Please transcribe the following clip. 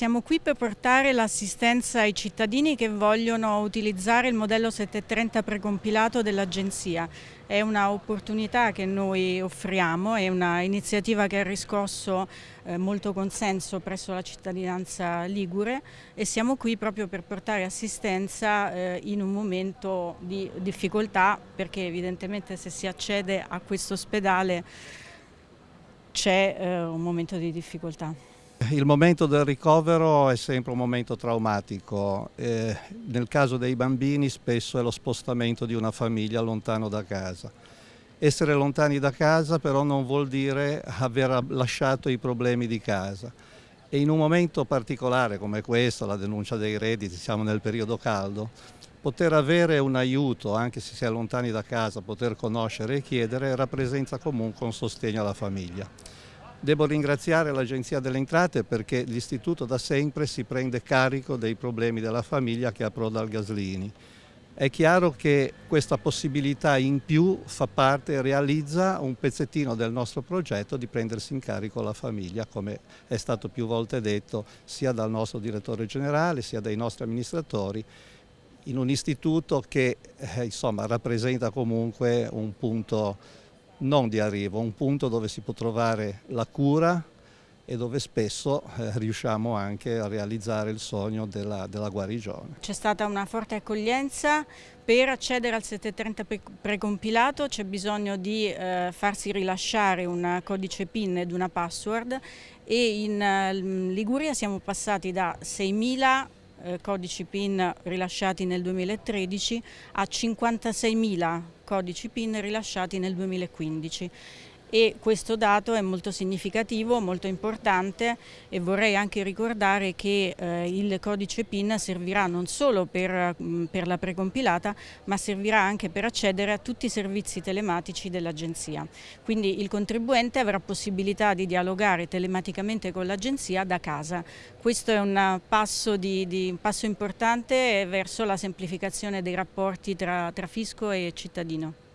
siamo qui per portare l'assistenza ai cittadini che vogliono utilizzare il modello 730 precompilato dell'Agenzia. È un'opportunità che noi offriamo, è un'iniziativa che ha riscosso eh, molto consenso presso la cittadinanza ligure e siamo qui proprio per portare assistenza eh, in un momento di difficoltà perché evidentemente se si accede a questo ospedale c'è eh, un momento di difficoltà. Il momento del ricovero è sempre un momento traumatico, eh, nel caso dei bambini spesso è lo spostamento di una famiglia lontano da casa. Essere lontani da casa però non vuol dire aver lasciato i problemi di casa e in un momento particolare come questo, la denuncia dei redditi, siamo nel periodo caldo, poter avere un aiuto anche se si è lontani da casa, poter conoscere e chiedere rappresenta comunque un sostegno alla famiglia. Devo ringraziare l'Agenzia delle Entrate perché l'istituto da sempre si prende carico dei problemi della famiglia che approda al Gaslini. È chiaro che questa possibilità in più fa parte realizza un pezzettino del nostro progetto di prendersi in carico la famiglia, come è stato più volte detto sia dal nostro direttore generale sia dai nostri amministratori, in un istituto che eh, insomma, rappresenta comunque un punto non di arrivo, un punto dove si può trovare la cura e dove spesso eh, riusciamo anche a realizzare il sogno della, della guarigione. C'è stata una forte accoglienza, per accedere al 730 precompilato c'è bisogno di eh, farsi rilasciare un codice PIN ed una password e in eh, Liguria siamo passati da 6.000 eh, codici PIN rilasciati nel 2013 a 56.000 codici PIN rilasciati nel 2015 e questo dato è molto significativo, molto importante e vorrei anche ricordare che eh, il codice PIN servirà non solo per, mh, per, la precompilata ma servirà anche per accedere a tutti i servizi telematici dell'Agenzia. Quindi il contribuente avrà possibilità di dialogare telematicamente con l'Agenzia da casa. Questo è un passo, di, di, un passo importante verso la semplificazione dei rapporti tra, tra fisco e cittadino.